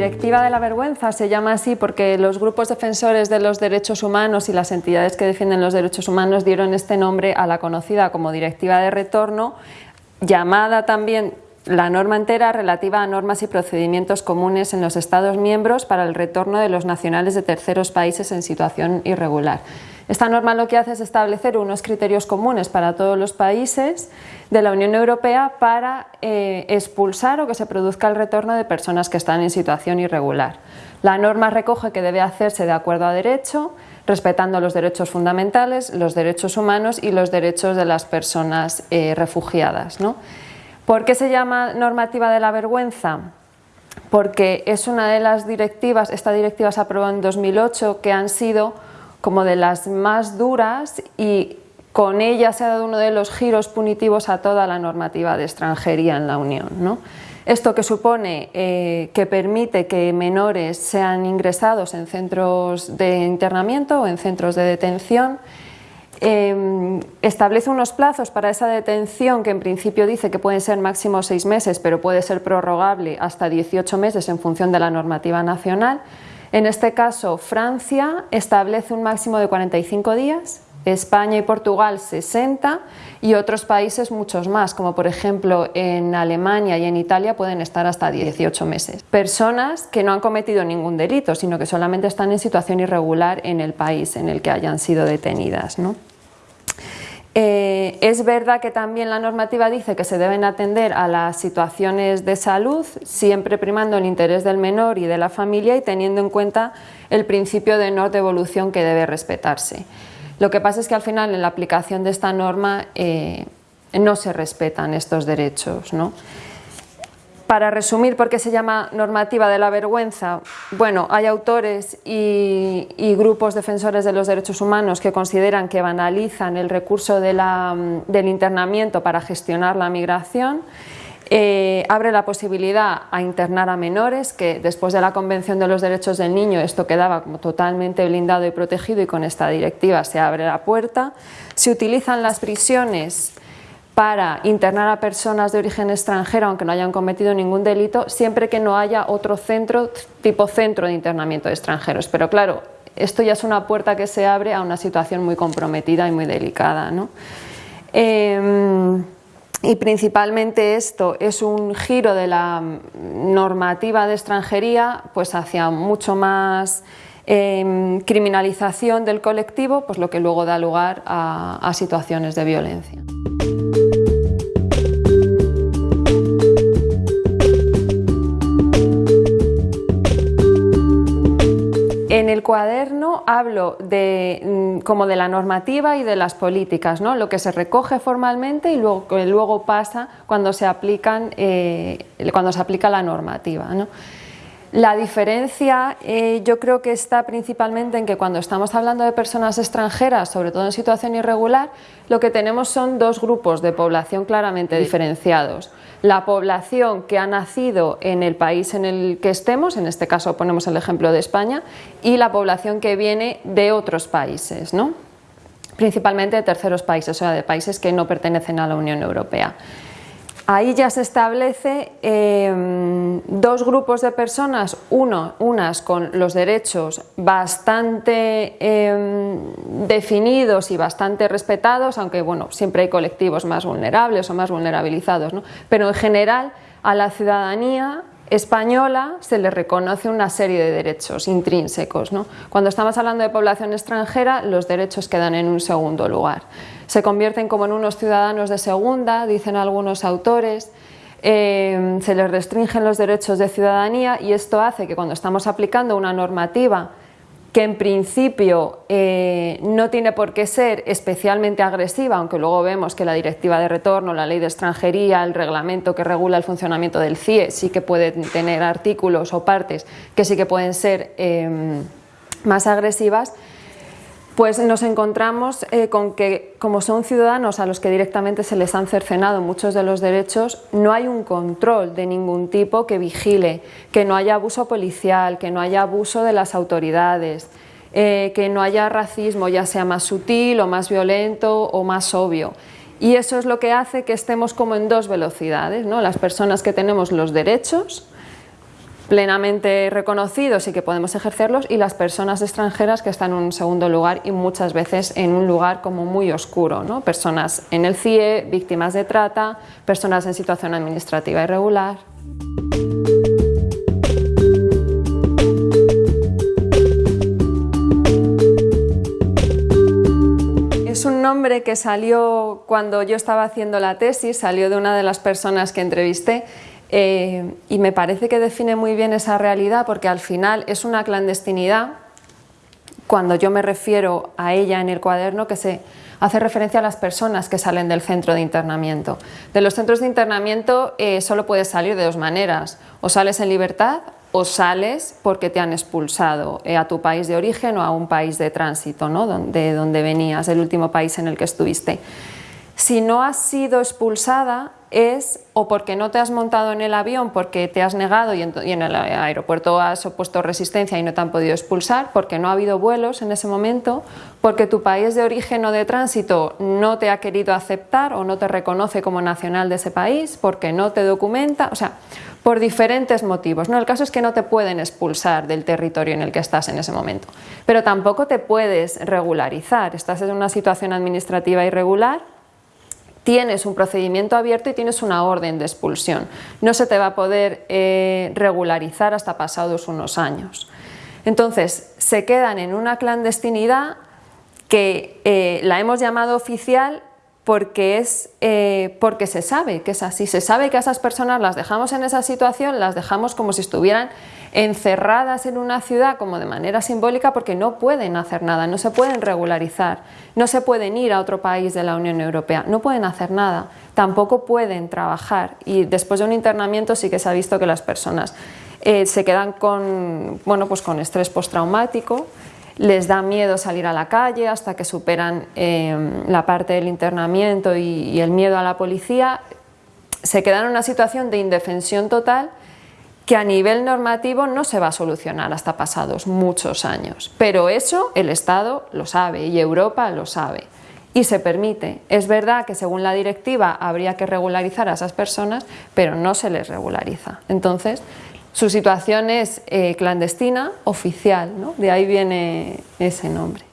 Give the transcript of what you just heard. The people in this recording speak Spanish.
directiva de la vergüenza se llama así porque los grupos defensores de los derechos humanos y las entidades que defienden los derechos humanos dieron este nombre a la conocida como directiva de retorno, llamada también la norma entera relativa a normas y procedimientos comunes en los Estados miembros para el retorno de los nacionales de terceros países en situación irregular. Esta norma lo que hace es establecer unos criterios comunes para todos los países de la Unión Europea para eh, expulsar o que se produzca el retorno de personas que están en situación irregular. La norma recoge que debe hacerse de acuerdo a derecho, respetando los derechos fundamentales, los derechos humanos y los derechos de las personas eh, refugiadas. ¿no? ¿Por qué se llama normativa de la vergüenza? Porque es una de las directivas, esta directiva se aprobó en 2008, que han sido como de las más duras y con ella se ha dado uno de los giros punitivos a toda la normativa de extranjería en la Unión. Esto que supone eh, que permite que menores sean ingresados en centros de internamiento o en centros de detención Em, establece unos plazos para esa detención que en principio dice que pueden ser máximo seis meses, pero puede ser prorrogable hasta 18 meses en función de la normativa nacional. En este caso, Francia establece un máximo de 45 días, España y Portugal 60 y otros países muchos más, como por ejemplo en Alemania y en Italia pueden estar hasta 18 meses. Personas que no han cometido ningún delito, sino que solamente están en situación irregular en el país en el que hayan sido detenidas. ¿no? Eh, es verdad que también la normativa dice que se deben atender a las situaciones de salud, siempre primando el interés del menor y de la familia y teniendo en cuenta el principio de no devolución que debe respetarse. Lo que pasa es que al final en la aplicación de esta norma eh, no se respetan estos derechos. ¿no? Para resumir por qué se llama normativa de la vergüenza, bueno, hay autores y, grupos defensores de los derechos humanos que consideran que banalizan el recurso del internamiento para gestionar la migración, eh, abre la posibilidad a internar a menores, que después de la Convención de los Derechos del Niño esto quedaba como totalmente blindado y protegido y con esta directiva se abre la puerta. Se utilizan las prisiones para internar a personas de origen extranjero aunque no hayan cometido ningún delito, siempre que no haya otro centro, tipo centro de internamiento de extranjeros. Pero claro, esto ya es una puerta que se abre a una situación muy comprometida y muy delicada. Em, y principalmente esto es un giro de la normativa de extranjería pues hacia mucho más em, criminalización del colectivo, pues lo que luego da lugar a situaciones de violencia. En el cuaderno hablo de, mm, como de la normativa y de las políticas, ¿no? lo que se recoge formalmente y luego, luego pasa cuando se, aplican, eh, cuando se aplica la normativa. La diferencia eh, yo creo que está principalmente en que cuando estamos hablando de personas extranjeras, sobre todo en situación irregular, lo que tenemos son dos grupos de población claramente diferenciados. La población que ha nacido en el país en el que estemos, en este caso ponemos el ejemplo de España, y la población que viene de otros países, ¿no? principalmente de terceros países, o sea, de países que no pertenecen a la Unión Europea. Ahí ya se establece em, dos grupos de personas, uno, unas con los derechos bastante em, definidos y bastante respetados, aunque bueno, siempre hay colectivos más vulnerables o más vulnerabilizados, pero en general a la ciudadanía española se le reconoce una serie de derechos intrínsecos. Cuando estamos hablando de población extranjera, los derechos quedan en un segundo lugar. Se convierten como en unos ciudadanos de segunda, dicen algunos autores, eh, se les restringen los derechos de ciudadanía y esto hace que cuando estamos aplicando una normativa que en principio eh, no tiene por qué ser especialmente agresiva, aunque luego vemos que la directiva de retorno, la ley de extranjería, el reglamento que regula el funcionamiento del CIE sí que pueden tener artículos o partes que sí que pueden ser em, más agresivas, pues nos encontramos eh, con que como son ciudadanos a los que directamente se les han cercenado muchos de los derechos, no hay un control de ningún tipo que vigile, que no haya abuso policial, que no haya abuso de las autoridades, eh, que no haya racismo, ya sea más sutil o más violento o más obvio. Y eso es lo que hace que estemos como en dos velocidades, ¿no? las personas que tenemos los derechos plenamente reconocidos y que podemos ejercerlos y las personas extranjeras que están en un segundo lugar y muchas veces en un lugar como muy oscuro, ¿no? personas en el CIE, víctimas de trata, personas en situación administrativa irregular. Es un nombre que salió cuando yo estaba haciendo la tesis, salió de una de las personas que entrevisté eh, y me parece que define muy bien esa realidad porque al final es una clandestinidad cuando yo me refiero a ella en el cuaderno que se hace referencia a las personas que salen del centro de internamiento. De los centros de internamiento eh, solo puedes salir de dos maneras, o sales en libertad o sales porque te han expulsado eh, a tu país de origen o a un país de tránsito, ¿no? de donde venías, el último país en el que estuviste. Si no has sido expulsada es o porque no te has montado en el avión porque te has negado y en, el aeropuerto has opuesto resistencia y no te han podido expulsar, porque no ha habido vuelos en ese momento, porque tu país de origen o de tránsito no te ha querido aceptar o no te reconoce como nacional de ese país, porque no te documenta, o sea, por diferentes motivos. ¿no? El caso es que no te pueden expulsar del territorio en el que estás en ese momento, pero tampoco te puedes regularizar. Estás en una situación administrativa irregular tienes un procedimiento abierto y tienes una orden de expulsión. No se te va a poder eh, regularizar hasta pasados unos años. Entonces, se quedan en una clandestinidad que eh, la hemos llamado oficial porque, es, eh, porque se sabe que es así, se sabe que a esas personas las dejamos en esa situación, las dejamos como si estuvieran encerradas en una ciudad como de manera simbólica porque no pueden hacer nada, no se pueden regularizar, no se pueden ir a otro país de la Unión Europea, no pueden hacer nada, tampoco pueden trabajar. Y después de un internamiento sí que se ha visto que las personas eh, se quedan con, bueno, pues con estrés postraumático, les da miedo salir a la calle hasta que superan em, la parte del internamiento y, el miedo a la policía, se quedan en una situación de indefensión total que a nivel normativo no se va a solucionar hasta pasados muchos años. Pero eso el Estado lo sabe y Europa lo sabe y se permite. Es verdad que según la directiva habría que regularizar a esas personas, pero no se les regulariza. Entonces, su situación es eh, clandestina, oficial, ¿no? de ahí viene ese nombre.